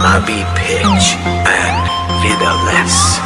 Bobby Pitch and Vida Less.